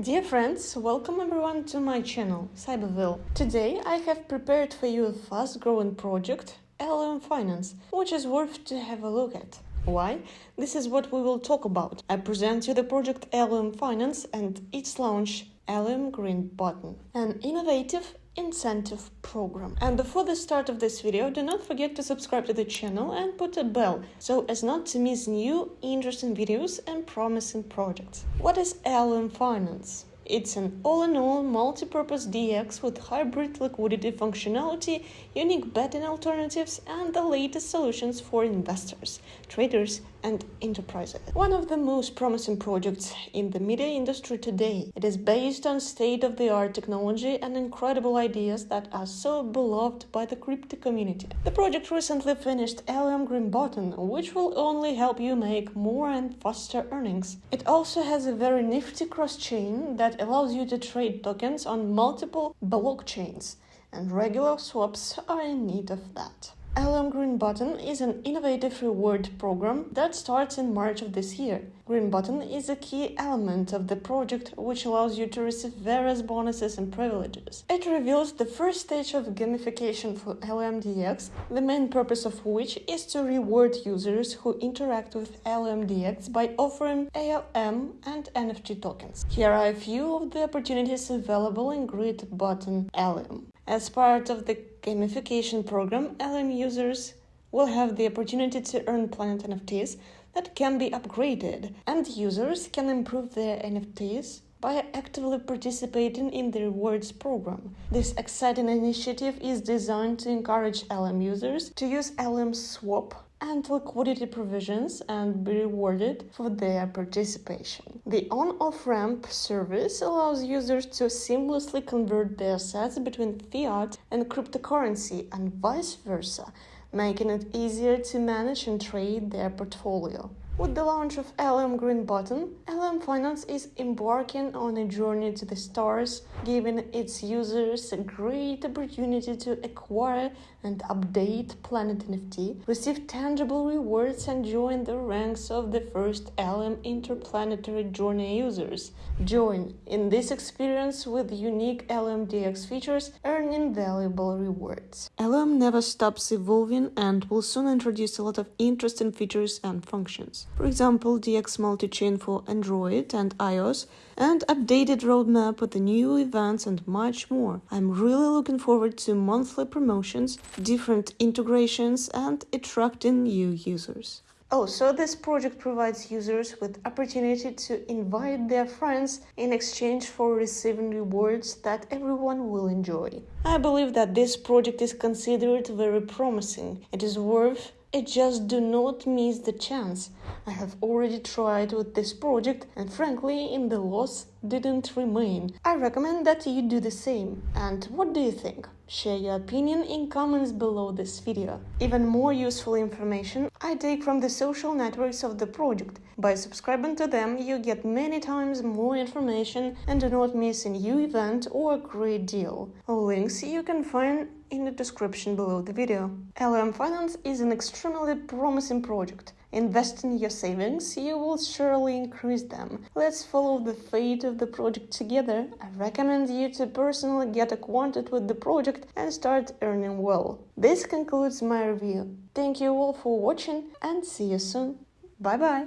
Dear friends, welcome everyone to my channel, Cyberville. Today I have prepared for you a fast-growing project, LLM Finance, which is worth to have a look at. Why? This is what we will talk about. I present you the project LLM Finance and its launch, LLM Green Button, an innovative incentive program. And before the start of this video, do not forget to subscribe to the channel and put a bell so as not to miss new interesting videos and promising projects. What is LLM Finance? It's an all-in-all multi-purpose DX with hybrid liquidity functionality, unique betting alternatives, and the latest solutions for investors, traders, and enterprises. One of the most promising projects in the media industry today. It is based on state-of-the-art technology and incredible ideas that are so beloved by the crypto community. The project recently finished LLM Green Button, which will only help you make more and faster earnings. It also has a very nifty cross-chain that allows you to trade tokens on multiple blockchains, and regular swaps are in need of that. LLM Green Button is an innovative reward program that starts in March of this year. Green Button is a key element of the project which allows you to receive various bonuses and privileges. It reveals the first stage of gamification for LLMDX, the main purpose of which is to reward users who interact with LLMDX by offering ALM and NFT tokens. Here are a few of the opportunities available in Green Button LM. As part of the gamification program, LM users will have the opportunity to earn Planet NFTs that can be upgraded, and users can improve their NFTs by actively participating in the rewards program. This exciting initiative is designed to encourage LM users to use LM Swap and liquidity provisions and be rewarded for their participation. The on-off ramp service allows users to seamlessly convert their assets between fiat and cryptocurrency and vice versa, making it easier to manage and trade their portfolio. With the launch of LM Green Button, LM Finance is embarking on a journey to the stars, giving its users a great opportunity to acquire and update Planet NFT, receive tangible rewards, and join the ranks of the first LM interplanetary journey users. Join in this experience with unique LMDX features, earning valuable rewards. LM never stops evolving and will soon introduce a lot of interesting features and functions for example DX multi-chain for Android and iOS, and updated roadmap with the new events and much more. I'm really looking forward to monthly promotions, different integrations, and attracting new users. Oh, so this project provides users with opportunity to invite their friends in exchange for receiving rewards that everyone will enjoy. I believe that this project is considered very promising. It is worth it just do not miss the chance. I have already tried with this project and frankly in the loss didn't remain. I recommend that you do the same. And what do you think? Share your opinion in comments below this video. Even more useful information I take from the social networks of the project. By subscribing to them, you get many times more information and do not miss a new event or a great deal. All links you can find in the description below the video. LM Finance is an extremely promising project. Invest in your savings, you will surely increase them. Let's follow the fate of the project together. I recommend you to personally get acquainted with the project and start earning well. This concludes my review. Thank you all for watching and see you soon. Bye bye!